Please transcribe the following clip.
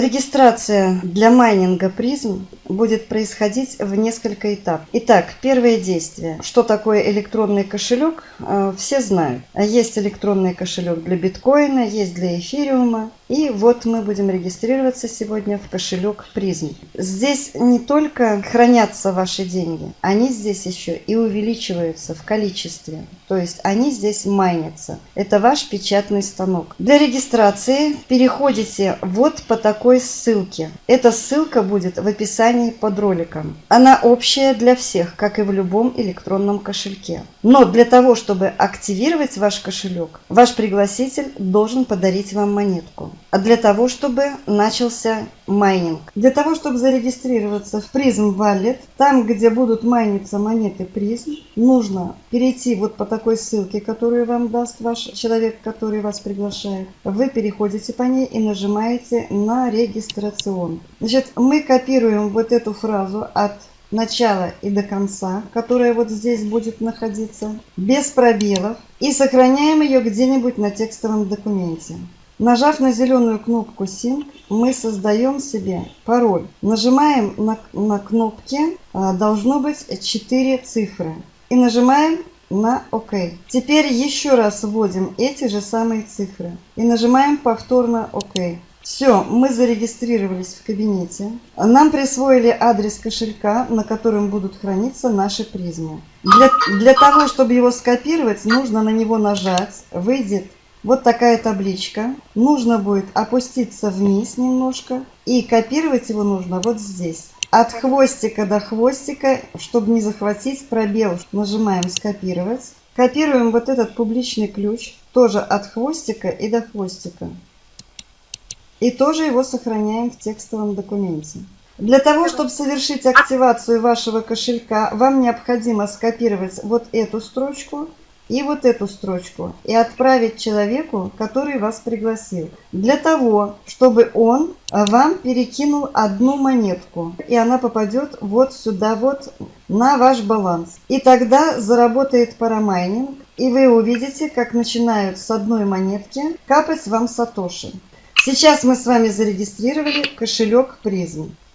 Регистрация для майнинга призм будет происходить в несколько этапов. Итак, первое действие. Что такое электронный кошелек? Э, все знают. Есть электронный кошелек для биткоина, есть для эфириума. И вот мы будем регистрироваться сегодня в кошелек призм. Здесь не только хранятся ваши деньги, они здесь еще и увеличиваются в количестве. То есть они здесь майнятся. Это ваш печатный станок. Для регистрации переходите вот по такой ссылке. Эта ссылка будет в описании под роликом. Она общая для всех, как и в любом электронном кошельке. Но для того, чтобы активировать ваш кошелек, ваш пригласитель должен подарить вам монетку. А для того, чтобы начался майнинг. Для того, чтобы зарегистрироваться в Prism Wallet, там, где будут майниться монеты Prism, нужно перейти вот по такой ссылке, которую вам даст ваш человек, который вас приглашает. Вы переходите по ней и нажимаете на регистрацион. Значит, мы копируем вот эту фразу от начала и до конца, которая вот здесь будет находиться, без пробелов, и сохраняем ее где-нибудь на текстовом документе. Нажав на зеленую кнопку Sync, мы создаем себе пароль. Нажимаем на, на кнопки, а, должно быть 4 цифры. И нажимаем на ОК. Теперь еще раз вводим эти же самые цифры. И нажимаем повторно ОК. Все, мы зарегистрировались в кабинете. Нам присвоили адрес кошелька, на котором будут храниться наши призмы. Для, для того, чтобы его скопировать, нужно на него нажать. Выйдет вот такая табличка. Нужно будет опуститься вниз немножко. И копировать его нужно вот здесь. От хвостика до хвостика, чтобы не захватить пробел, нажимаем «Скопировать». Копируем вот этот публичный ключ, тоже от хвостика и до хвостика. И тоже его сохраняем в текстовом документе. Для того, чтобы совершить активацию вашего кошелька, вам необходимо скопировать вот эту строчку и вот эту строчку и отправить человеку, который вас пригласил. Для того, чтобы он вам перекинул одну монетку, и она попадет вот сюда вот на ваш баланс. И тогда заработает парамайнинг, и вы увидите, как начинают с одной монетки капать вам сатоши. Сейчас мы с вами зарегистрировали кошелек призм.